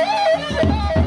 Oh, my God.